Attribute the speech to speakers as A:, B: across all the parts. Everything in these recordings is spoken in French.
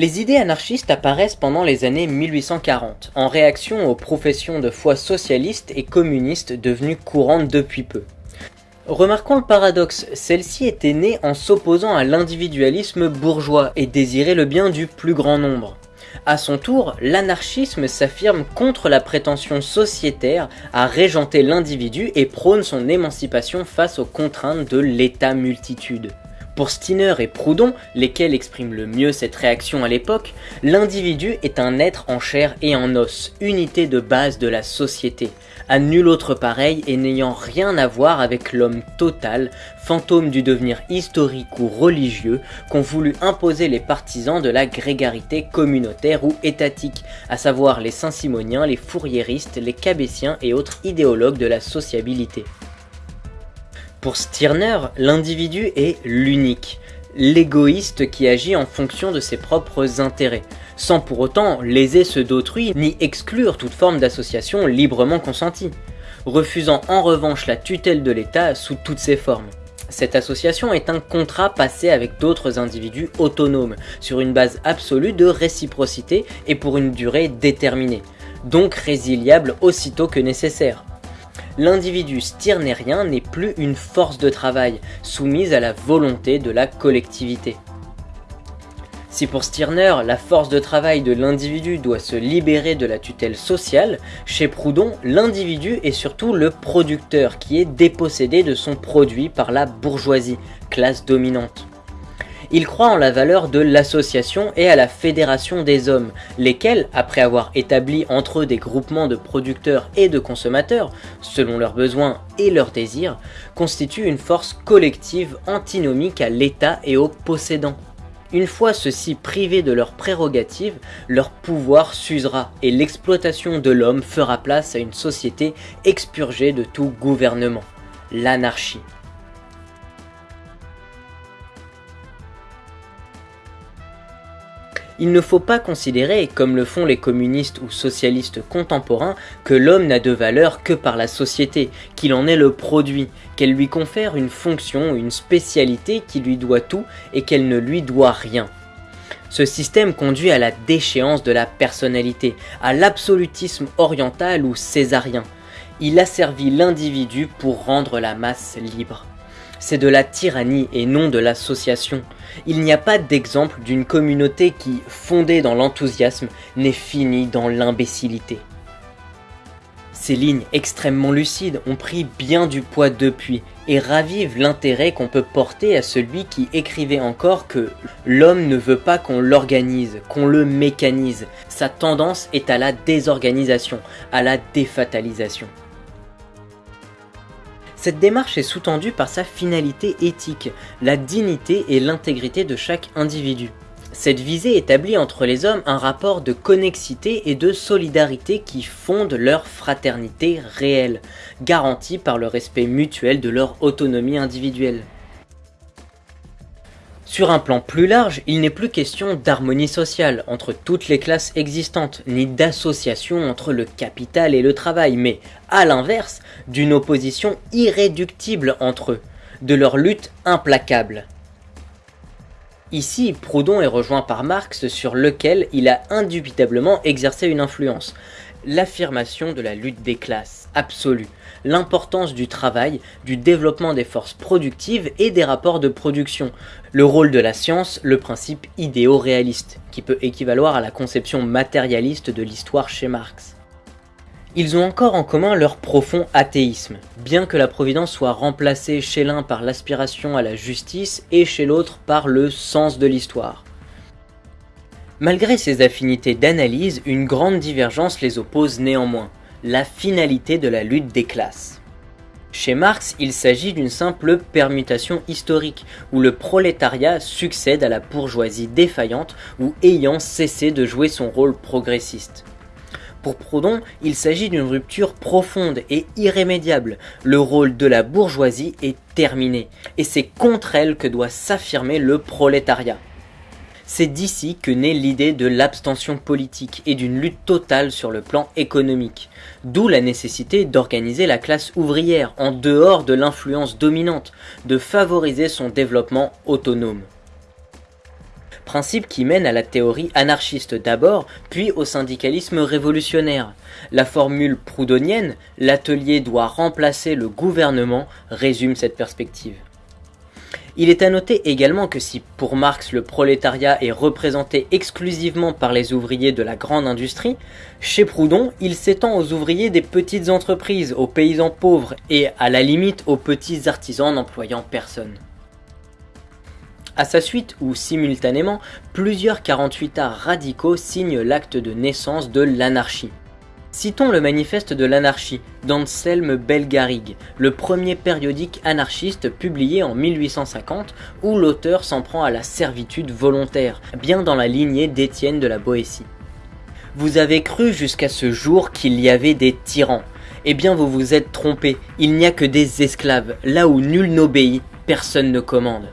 A: Les idées anarchistes apparaissent pendant les années 1840, en réaction aux professions de foi socialistes et communistes devenues courantes depuis peu. Remarquons le paradoxe, celle-ci était née en s'opposant à l'individualisme bourgeois et désirait le bien du plus grand nombre. A son tour, l'anarchisme s'affirme contre la prétention sociétaire à régenter l'individu et prône son émancipation face aux contraintes de l'état multitude. Pour Steiner et Proudhon, lesquels expriment le mieux cette réaction à l'époque, l'individu est un être en chair et en os, unité de base de la société, à nul autre pareil et n'ayant rien à voir avec l'homme total, fantôme du devenir historique ou religieux qu'ont voulu imposer les partisans de la grégarité communautaire ou étatique, à savoir les saint-simoniens, les fourriéristes, les cabétiens et autres idéologues de la sociabilité. Pour Stirner, l'individu est l'unique, l'égoïste qui agit en fonction de ses propres intérêts, sans pour autant léser ceux d'autrui ni exclure toute forme d'association librement consentie, refusant en revanche la tutelle de l'État sous toutes ses formes. Cette association est un contrat passé avec d'autres individus autonomes, sur une base absolue de réciprocité et pour une durée déterminée, donc résiliable aussitôt que nécessaire l'individu stirnérien n'est plus une force de travail, soumise à la volonté de la collectivité. Si pour Stirner, la force de travail de l'individu doit se libérer de la tutelle sociale, chez Proudhon, l'individu est surtout le producteur qui est dépossédé de son produit par la bourgeoisie, classe dominante. Il croit en la valeur de l'association et à la fédération des hommes, lesquels, après avoir établi entre eux des groupements de producteurs et de consommateurs, selon leurs besoins et leurs désirs, constituent une force collective antinomique à l'État et aux possédants. Une fois ceux-ci privés de leurs prérogatives, leur pouvoir s'usera et l'exploitation de l'homme fera place à une société expurgée de tout gouvernement, l'anarchie. Il ne faut pas considérer, comme le font les communistes ou socialistes contemporains, que l'homme n'a de valeur que par la société, qu'il en est le produit, qu'elle lui confère une fonction une spécialité qui lui doit tout et qu'elle ne lui doit rien. Ce système conduit à la déchéance de la personnalité, à l'absolutisme oriental ou césarien. Il asservit l'individu pour rendre la masse libre c'est de la tyrannie et non de l'association. Il n'y a pas d'exemple d'une communauté qui, fondée dans l'enthousiasme, n'est finie dans l'imbécilité. Ces lignes extrêmement lucides ont pris bien du poids depuis et ravivent l'intérêt qu'on peut porter à celui qui écrivait encore que l'homme ne veut pas qu'on l'organise, qu'on le mécanise. Sa tendance est à la désorganisation, à la défatalisation. Cette démarche est sous-tendue par sa finalité éthique, la dignité et l'intégrité de chaque individu. Cette visée établit entre les hommes un rapport de connexité et de solidarité qui fonde leur fraternité réelle, garantie par le respect mutuel de leur autonomie individuelle. Sur un plan plus large, il n'est plus question d'harmonie sociale entre toutes les classes existantes, ni d'association entre le capital et le travail, mais, à l'inverse, d'une opposition irréductible entre eux, de leur lutte implacable. Ici, Proudhon est rejoint par Marx sur lequel il a indubitablement exercé une influence, l'affirmation de la lutte des classes, absolue, l'importance du travail, du développement des forces productives et des rapports de production, le rôle de la science, le principe idéo-réaliste, qui peut équivaloir à la conception matérialiste de l'histoire chez Marx. Ils ont encore en commun leur profond athéisme, bien que la providence soit remplacée chez l'un par l'aspiration à la justice et chez l'autre par le sens de l'histoire. Malgré ces affinités d'analyse, une grande divergence les oppose néanmoins la finalité de la lutte des classes. Chez Marx, il s'agit d'une simple permutation historique, où le prolétariat succède à la bourgeoisie défaillante ou ayant cessé de jouer son rôle progressiste. Pour Proudhon, il s'agit d'une rupture profonde et irrémédiable. Le rôle de la bourgeoisie est terminé, et c'est contre elle que doit s'affirmer le prolétariat. C'est d'ici que naît l'idée de l'abstention politique et d'une lutte totale sur le plan économique, d'où la nécessité d'organiser la classe ouvrière en dehors de l'influence dominante, de favoriser son développement autonome. principe qui mène à la théorie anarchiste d'abord, puis au syndicalisme révolutionnaire. La formule proudhonienne, l'atelier doit remplacer le gouvernement, résume cette perspective. Il est à noter également que si pour Marx le prolétariat est représenté exclusivement par les ouvriers de la grande industrie, chez Proudhon il s'étend aux ouvriers des petites entreprises, aux paysans pauvres et à la limite aux petits artisans n'employant personne. À sa suite ou simultanément, plusieurs 48 arts radicaux signent l'acte de naissance de l'anarchie. Citons le manifeste de l'anarchie d'Anselme Belgarrigue, le premier périodique anarchiste publié en 1850 où l'auteur s'en prend à la servitude volontaire, bien dans la lignée d'Étienne de la Boétie. Vous avez cru jusqu'à ce jour qu'il y avait des tyrans. Eh bien vous vous êtes trompé, il n'y a que des esclaves, là où nul n'obéit, personne ne commande.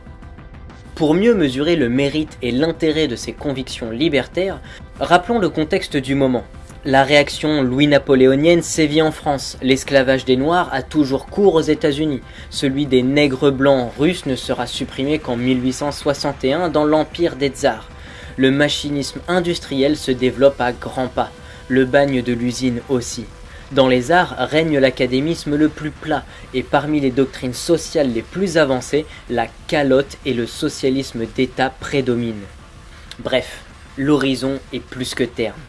A: Pour mieux mesurer le mérite et l'intérêt de ces convictions libertaires, rappelons le contexte du moment. La réaction louis-napoléonienne sévit en France, l'esclavage des Noirs a toujours cours aux États-Unis, celui des nègres blancs russes ne sera supprimé qu'en 1861 dans l'empire des tsars. Le machinisme industriel se développe à grands pas, le bagne de l'usine aussi. Dans les arts règne l'académisme le plus plat, et parmi les doctrines sociales les plus avancées, la calotte et le socialisme d'État prédominent. Bref, l'horizon est plus que terme.